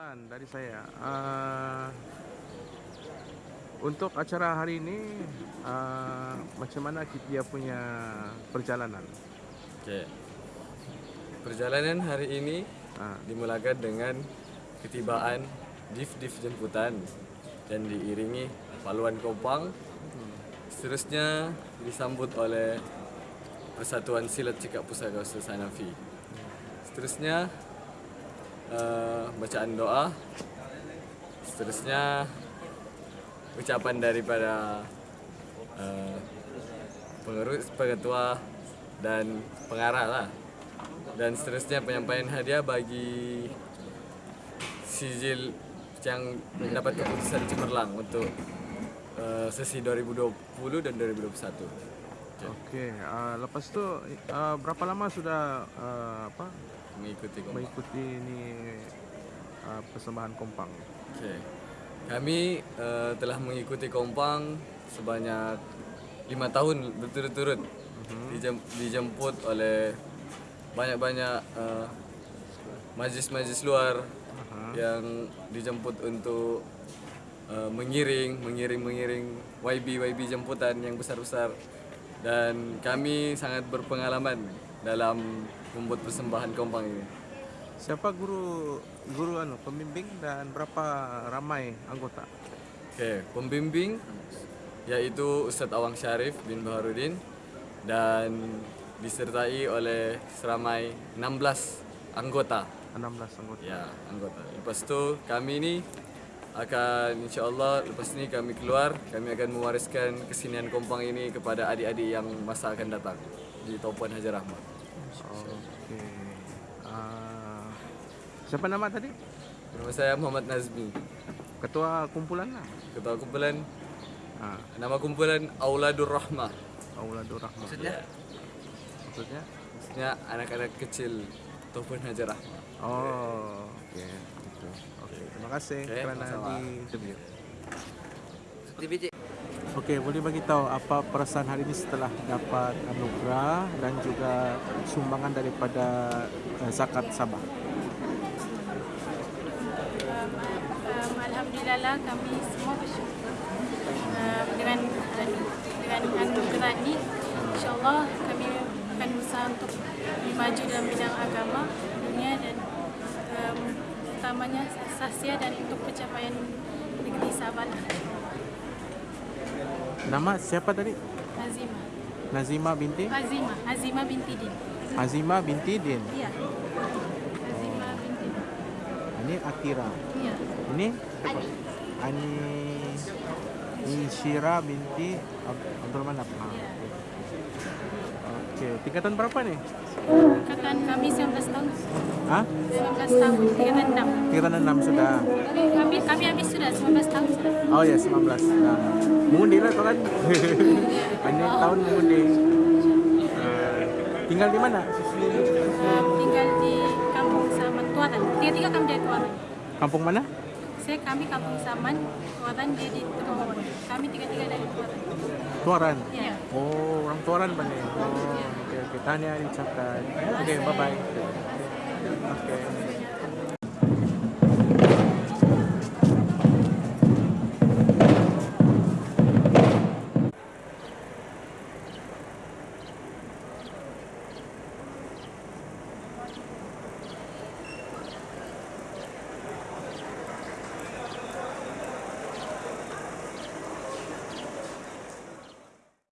perkenalan dari saya. Uh, untuk acara hari ini, uh, macam mana dia punya perjalanan? Oke. Perjalanan hari ini Ah. dimulakan dengan ketibaan div-div jemputan dan diiringi paluan kopang. Seterusnya disambut oleh Persatuan Silat Cekak Pusaka Ustaz Hanafi. Seterusnya eh, bacaan doa. Seterusnya ucapan daripada eh, pengurus, pengetua dan pengarah lah. Dan seterusnya penyampaian hadiah bagi sijil yang mendapat keputusan cemerlang untuk eh, sesi 2020 dan 2021. Oke, uh, lepas itu uh, berapa lama sudah uh, apa Mengikuti kompak. mengikuti ini uh, persembahan kompang? Oke. Kami eh, telah mengikuti Kompang sebanyak lima tahun berturut-turut. Dijem- dijemput oleh banyak-banyak eh, majlis-majlis luar yang dijemput untuk eh, mengiring, mengiring, mengiring YB YB jemputan yang besar-besar dan kami sangat berpengalaman dalam membuat persembahan Kompang ini. Siapa guru guru anu pembimbing dan berapa ramai anggota? Oke, pembimbing yaitu Ustadz Awang Syarif bin Baharudin dan disertai oleh seramai 16 anggota. 16 anggota. Ya, anggota. Lepas itu kami ini akan insya Allah lepas ini kami keluar, kami akan mewariskan kesenian kompang ini kepada adik-adik yang masa akan datang di Topuan Hajar Rahmat. Oke. Uh, siapa nama tadi? Nama saya Muhammad Nazmi, Ketua kumpulan lah. ketua kumpulan Ah, nama kumpulan Auladur Rahmah. Auladur Rahmah. Maksudnya? Maksudnya? Maksudnya anak-anak kecil Topuan Hajar Rahmat. Oh, oke. Gitu. Oke, terima kasih Oke, kerana di interview. Oke, boleh bagi tahu apa perasaan hari ini setelah dapat anugerah dan juga sumbangan daripada eh, zakat Sabah. Um, um, Alhamdulillah lah kami semua bersyukur um, dengan dengan anugerah ini insyaAllah kami akan berusaha untuk maju dalam bidang agama utamanya sasya dan untuk pencapaian negeri Sabah lah. Nama siapa tadi? Azimah Nazima binti Azimah Azimah binti Din Azima binti Din. Iya Azimah binti Din Ini Akira. Iya Ini Ani Insyira binti Ab- Abdul Manap. Ah, Iya. Oke, tingkatan berapa nih? Angkatan kami 19 tahun Hah? 19 tahun tingkatan 6 Tingkatan 6 sudah. kami kami habis sudah 19 tahun sudah Oh ya, 19. Nah, mengundi lah kan. Ini tahun mengundi. Eh, tinggal di mana? Um, tinggal di kampung Saman Tuaran. Tiga-tiga kami dari Tuaran. Kampung mana? Saya kami kampung Saman, Tuaran dia di Teruhon. Kami tiga-tiga dari Tuaran. Tuaran. Ya. Oh, orang Tuaran mana? Oh, oke oke. Tanya diucapkan. Oke, bye bye. Oke.